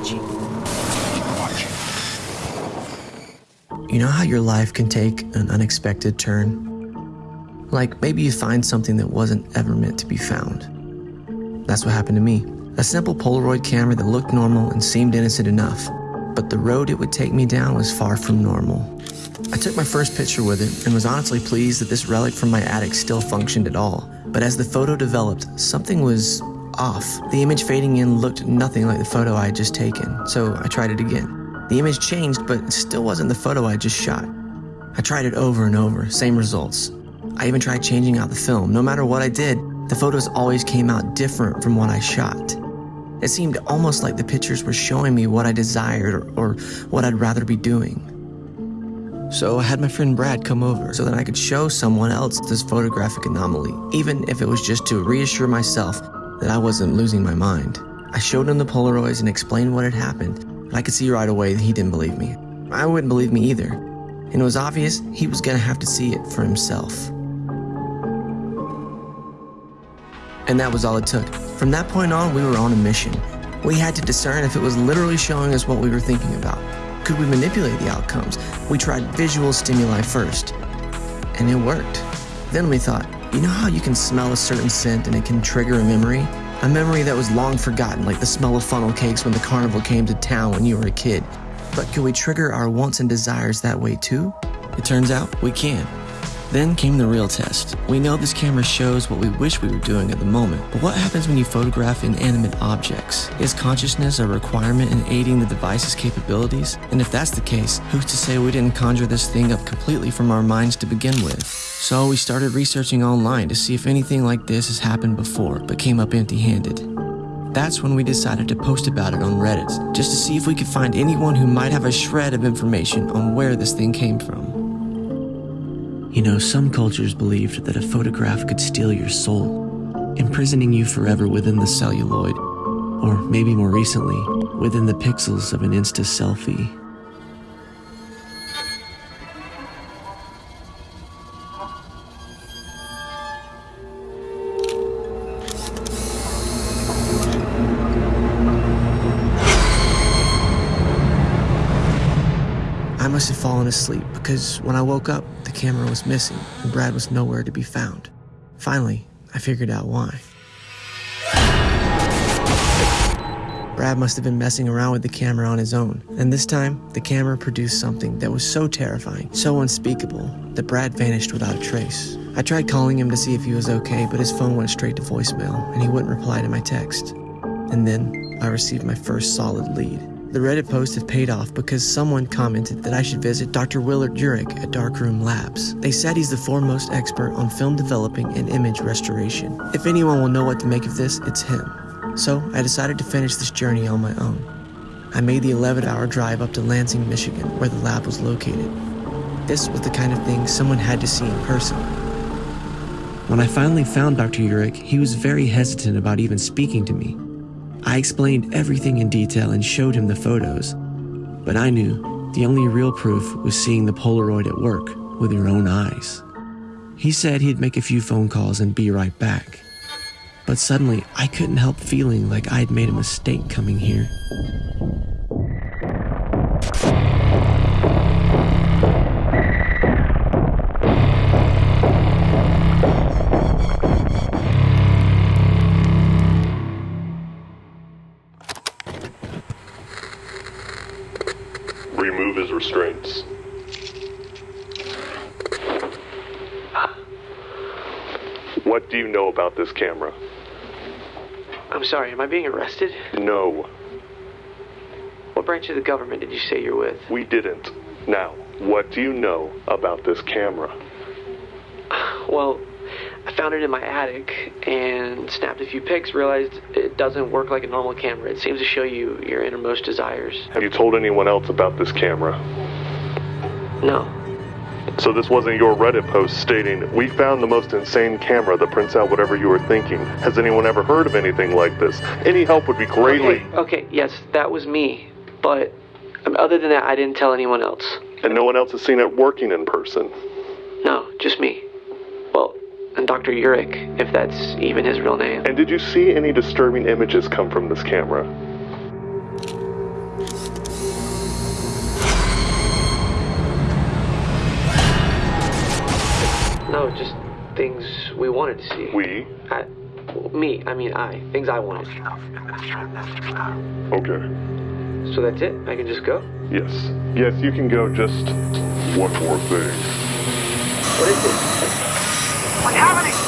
watching. Watching. You know how your life can take an unexpected turn? Like maybe you find something that wasn't ever meant to be found. That's what happened to me. A simple Polaroid camera that looked normal and seemed innocent enough, but the road it would take me down was far from normal. I took my first picture with it and was honestly pleased that this relic from my attic still functioned at all. But as the photo developed, something was off. The image fading in looked nothing like the photo I had just taken, so I tried it again. The image changed, but it still wasn't the photo I just shot. I tried it over and over, same results. I even tried changing out the film. No matter what I did, the photos always came out different from what I shot. It seemed almost like the pictures were showing me what I desired or, or what I'd rather be doing. So I had my friend Brad come over so that I could show someone else this photographic anomaly, even if it was just to reassure myself that I wasn't losing my mind. I showed him the Polaroids and explained what had happened, but I could see right away that he didn't believe me. I wouldn't believe me either, and it was obvious he was gonna have to see it for himself. And that was all it took. From that point on, we were on a mission. We had to discern if it was literally showing us what we were thinking about. Could we manipulate the outcomes? We tried visual stimuli first, and it worked. Then we thought, you know how you can smell a certain scent and it can trigger a memory? A memory that was long forgotten, like the smell of funnel cakes when the carnival came to town when you were a kid. But can we trigger our wants and desires that way too? It turns out we can. Then came the real test. We know this camera shows what we wish we were doing at the moment, but what happens when you photograph inanimate objects? Is consciousness a requirement in aiding the device's capabilities? And if that's the case, who's to say we didn't conjure this thing up completely from our minds to begin with? So we started researching online to see if anything like this has happened before, but came up empty handed. That's when we decided to post about it on Reddit, just to see if we could find anyone who might have a shred of information on where this thing came from. You know, some cultures believed that a photograph could steal your soul, imprisoning you forever within the celluloid, or maybe more recently, within the pixels of an Insta selfie. I must have fallen asleep because when I woke up, the camera was missing and Brad was nowhere to be found. Finally, I figured out why. Brad must have been messing around with the camera on his own, and this time, the camera produced something that was so terrifying, so unspeakable, that Brad vanished without a trace. I tried calling him to see if he was okay, but his phone went straight to voicemail, and he wouldn't reply to my text. And then, I received my first solid lead. The Reddit post had paid off because someone commented that I should visit Dr. Willard Urich at Darkroom Labs. They said he's the foremost expert on film developing and image restoration. If anyone will know what to make of this, it's him. So I decided to finish this journey on my own. I made the 11 hour drive up to Lansing, Michigan, where the lab was located. This was the kind of thing someone had to see in person. When I finally found Dr. Urich, he was very hesitant about even speaking to me. I explained everything in detail and showed him the photos. But I knew the only real proof was seeing the Polaroid at work with your own eyes. He said he'd make a few phone calls and be right back. But suddenly, I couldn't help feeling like I'd made a mistake coming here. What do you know about this camera? I'm sorry, am I being arrested? No, What branch of the government did you say you're with? we didn't. Now, what do you know about this camera? Well, I found it in my attic and snapped a few pics, realized it doesn't work like a normal camera. It seems to show you your innermost desires. Have you told anyone else about this camera? No. So this wasn't your Reddit post stating, We found the most insane camera that prints out whatever you were thinking. Has anyone ever heard of anything like this? Any help would be greatly. Okay, okay, yes, that was me. But um, other than that, I didn't tell anyone else. And no one else has seen it working in person. No, just me. Well, and Dr. Urich, if that's even his real name. And did you see any disturbing images come from this camera? No, just things we wanted to see. We? I, me, I mean I. Things I wanted. Okay. So that's it? I can just go? Yes. Yes, you can go just one more thing. What is it? We haven't